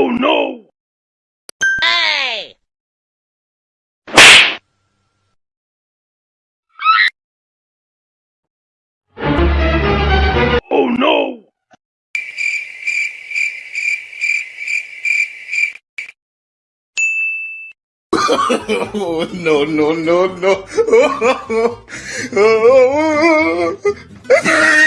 Oh no! Hey! Oh no! oh, no, no, no, no.